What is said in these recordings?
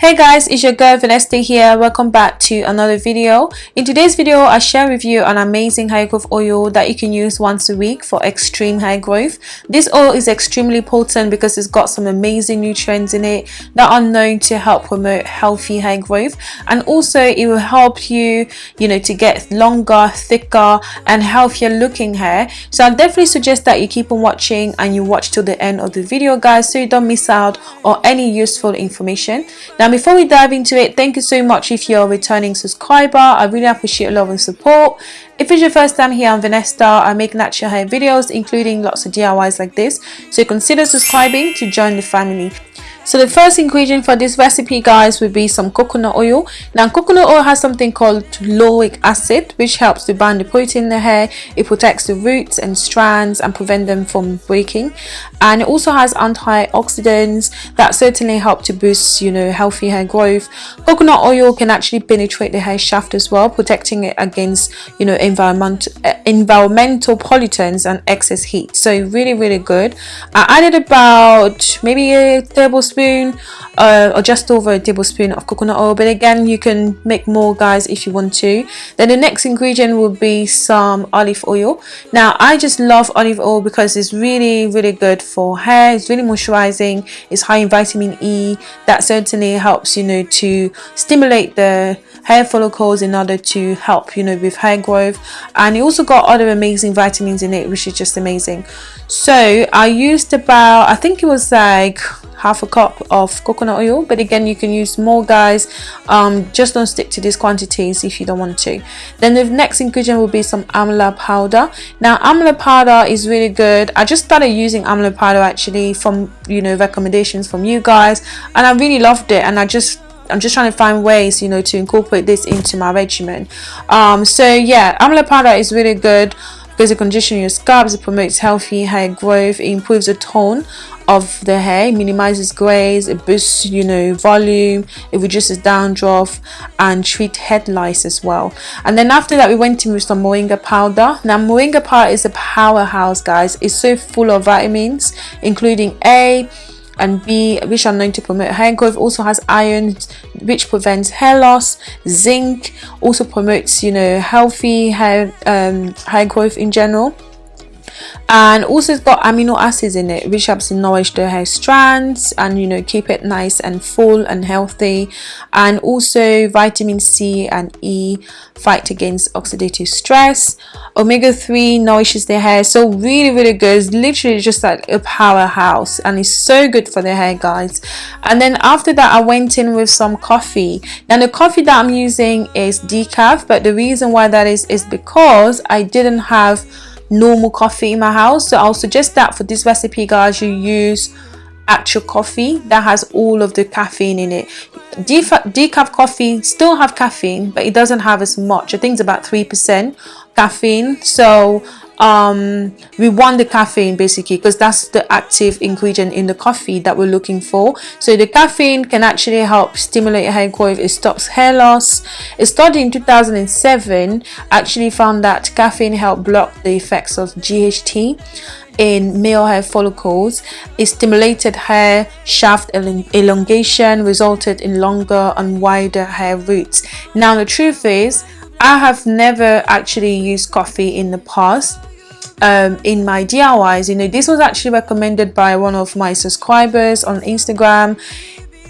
Hey guys, it's your girl Vanessa here. Welcome back to another video. In today's video, I share with you an amazing hair growth oil that you can use once a week for extreme hair growth. This oil is extremely potent because it's got some amazing nutrients in it that are known to help promote healthy hair growth and also it will help you, you know, to get longer, thicker and healthier looking hair. So I definitely suggest that you keep on watching and you watch till the end of the video guys so you don't miss out on any useful information. Now before we dive into it thank you so much if you're a returning subscriber. I really appreciate your love and support. If it's your first time here on Vanessa, I make natural hair videos including lots of DIYs like this. So consider subscribing to join the family so the first ingredient for this recipe guys would be some coconut oil. Now coconut oil has something called lauric acid which helps to bind the protein in the hair. It protects the roots and strands and prevent them from breaking. And it also has antioxidants that certainly help to boost you know healthy hair growth. Coconut oil can actually penetrate the hair shaft as well protecting it against you know environment, uh, environmental pollutants and excess heat. So really really good. I added about maybe a tablespoon tablespoon uh, or just over a tablespoon of coconut oil. But again you can make more guys if you want to. Then the next ingredient will be some olive oil. Now I just love olive oil because it's really really good for hair. It's really moisturizing. It's high in vitamin E. That certainly helps you know to stimulate the hair follicles in order to help you know with hair growth. And it also got other amazing vitamins in it which is just amazing. So I used about I think it was like half a cup of coconut oil but again you can use more guys. Um, just don't stick to these quantities if you don't want to. Then the next ingredient will be some amla powder. Now amla powder is really good. I just started using amla powder actually from you know recommendations from you guys and i really loved it and i just I'm just trying to find ways you know to incorporate this into my regimen. Um, so yeah amla powder is really good because it conditions your scalp it promotes healthy hair growth it improves the tone of the hair minimizes grays it boosts you know volume it reduces dandruff and treat head lice as well. And then after that we went in with some moringa powder. Now moringa powder is a powerhouse guys. It's so full of vitamins including a and B which are known to promote hair growth also has iron which prevents hair loss zinc also promotes you know healthy hair um, hair growth in general and also it's got amino acids in it which helps nourish the hair strands and you know keep it nice and full and healthy. And also vitamin C and E fight against oxidative stress. Omega-3 nourishes the hair so really really good. It's literally just like a powerhouse and it's so good for the hair guys. And then after that I went in with some coffee. Now the coffee that I'm using is decaf but the reason why that is is because I didn't have normal coffee in my house. So I'll suggest that for this recipe guys you use actual coffee that has all of the caffeine in it. Decaf coffee still have caffeine but it doesn't have as much. I think it's about 3% caffeine. So um, we want the caffeine basically because that's the active ingredient in the coffee that we're looking for. So the caffeine can actually help stimulate hair growth it stops hair loss. A study in 2007 actually found that caffeine helped block the effects of DHT in male hair follicles. It stimulated hair shaft elongation resulted in longer and wider hair roots. Now the truth is I have never actually used coffee in the past um, in my DIYs. You know, this was actually recommended by one of my subscribers on Instagram.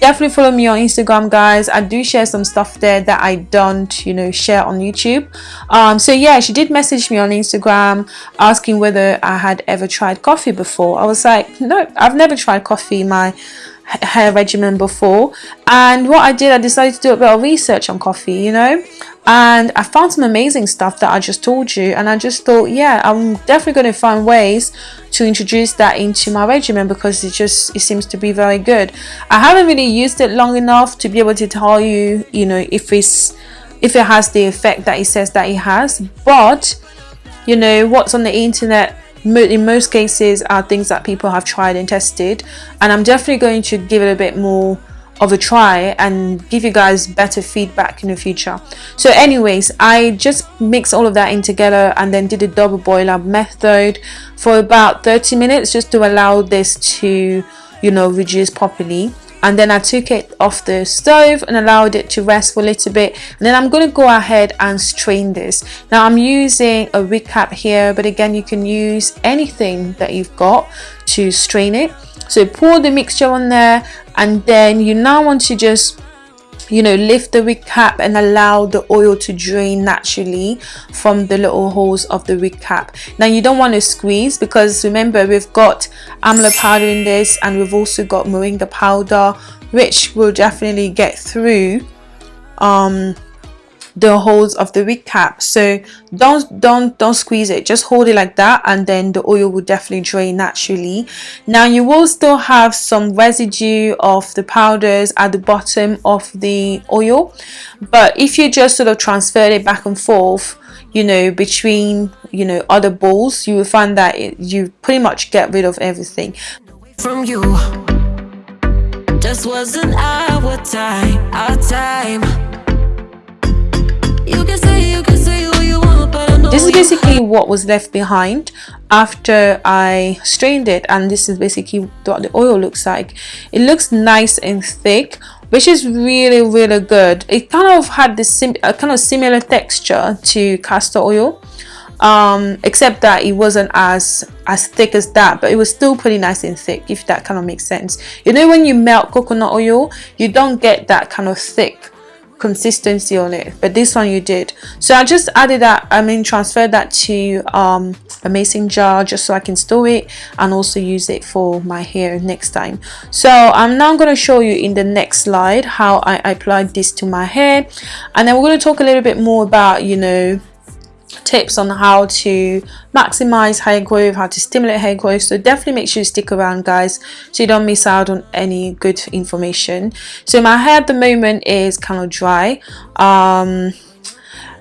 Definitely follow me on Instagram, guys. I do share some stuff there that I don't, you know, share on YouTube. Um, so yeah, she did message me on Instagram asking whether I had ever tried coffee before. I was like, no, I've never tried coffee my hair regimen before. And what I did I decided to do a bit of research on coffee you know? And I found some amazing stuff that I just told you. And I just thought yeah I'm definitely going to find ways to introduce that into my regimen because it just it seems to be very good. I haven't really used it long enough to be able to tell you you know if it's if it has the effect that it says that it has. But you know what's on the internet in most cases are things that people have tried and tested. And I'm definitely going to give it a bit more of a try and give you guys better feedback in the future. So anyways I just mixed all of that in together and then did a double boiler method for about 30 minutes just to allow this to you know reduce properly and then I took it off the stove and allowed it to rest for a little bit. And then I'm going to go ahead and strain this. Now I'm using a wig cap here but again you can use anything that you've got to strain it. So pour the mixture on there and then you now want to just you know lift the wig cap and allow the oil to drain naturally from the little holes of the wig cap. Now you don't want to squeeze because remember we've got amla powder in this and we've also got moringa powder which will definitely get through um the holes of the wig cap. So don't don't don't squeeze it. Just hold it like that and then the oil will definitely drain naturally. Now you will still have some residue of the powders at the bottom of the oil but if you just sort of transfer it back and forth you know between you know other bowls you will find that it, you pretty much get rid of everything. From you. Just wasn't our time our time this is basically what was left behind after I strained it and this is basically what the oil looks like. It looks nice and thick which is really really good. It kind of had this a kind of similar texture to castor oil um, except that it wasn't as as thick as that but it was still pretty nice and thick if that kind of makes sense. You know when you melt coconut oil you don't get that kind of thick consistency on it but this one you did. So I just added that I mean transferred that to um, a mason jar just so I can store it and also use it for my hair next time. So I'm now going to show you in the next slide how I applied this to my hair. And then we're going to talk a little bit more about you know tips on how to maximize hair growth how to stimulate hair growth so definitely make sure you stick around guys so you don't miss out on any good information so my hair at the moment is kind of dry um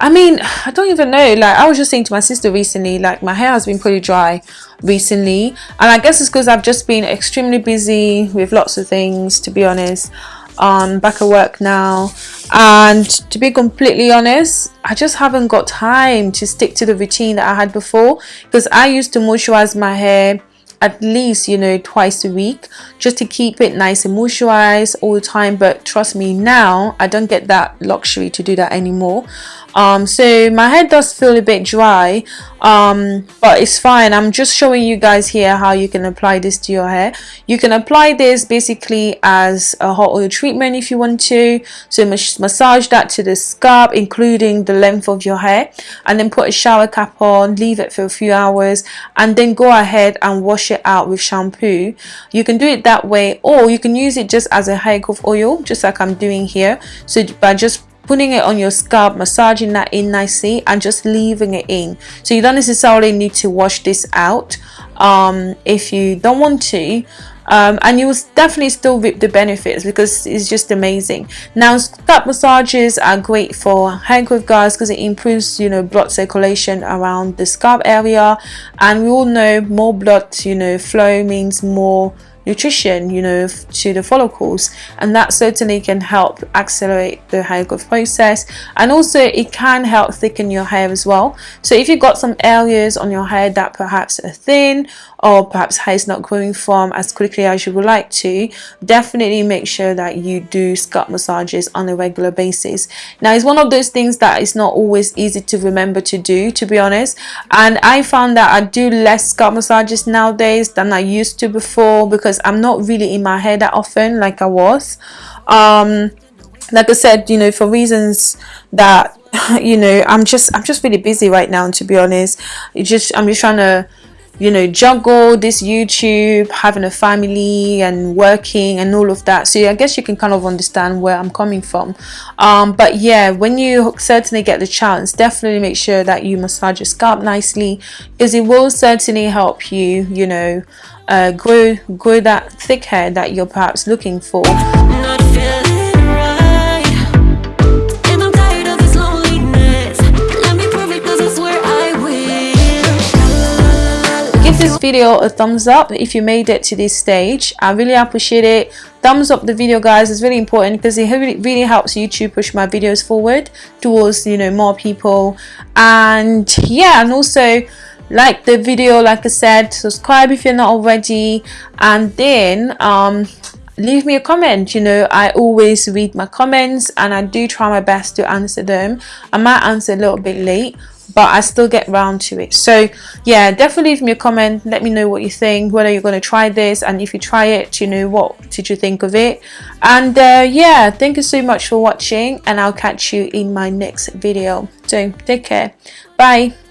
I mean, I don't even know. Like, I was just saying to my sister recently, like, my hair has been pretty dry recently. And I guess it's because I've just been extremely busy with lots of things, to be honest um, back at work now. And to be completely honest I just haven't got time to stick to the routine that I had before because I used to moisturize my hair at least you know twice a week just to keep it nice and moisturized all the time. But trust me now I don't get that luxury to do that anymore. Um, so my hair does feel a bit dry um, but it's fine. I'm just showing you guys here how you can apply this to your hair. You can apply this basically as a hot oil treatment if you want to. So massage that to the scalp including the length of your hair and then put a shower cap on leave it for a few hours and then go ahead and wash it out with shampoo. You can do it that way or you can use it just as a hair growth oil just like I'm doing here. So by just putting it on your scalp massaging that in nicely and just leaving it in. So you don't necessarily need to wash this out um, if you don't want to. Um, and you will definitely still reap the benefits because it's just amazing. Now scalp massages are great for hair growth guys because it improves you know blood circulation around the scalp area. And we all know more blood you know flow means more nutrition you know to the follicles and that certainly can help accelerate the hair growth process and also it can help thicken your hair as well. So if you've got some areas on your hair that perhaps are thin or perhaps hair is not growing from as quickly as you would like to definitely make sure that you do scalp massages on a regular basis. Now it's one of those things that is not always easy to remember to do to be honest and I found that I do less scalp massages nowadays than I used to before because because I'm not really in my hair that often like I was. Um like I said you know for reasons that you know I'm just I'm just really busy right now to be honest. It just I'm just trying to you know juggle this youtube having a family and working and all of that. So i guess you can kind of understand where i'm coming from. Um, but yeah when you certainly get the chance definitely make sure that you massage your scalp nicely. Because it will certainly help you you know uh, grow grow that thick hair that you're perhaps looking for give this video a thumbs up if you made it to this stage. I really appreciate it. Thumbs up the video guys is really important because it really, helps youtube push my videos forward towards you know more people. And yeah and also like the video like i said subscribe if you're not already. And then um leave me a comment. You know I always read my comments and I do try my best to answer them. I might answer a little bit late but I still get round to it. So yeah definitely leave me a comment. Let me know what you think whether you're going to try this and if you try it you know what did you think of it? And uh, yeah thank you so much for watching and I'll catch you in my next video. So take care. Bye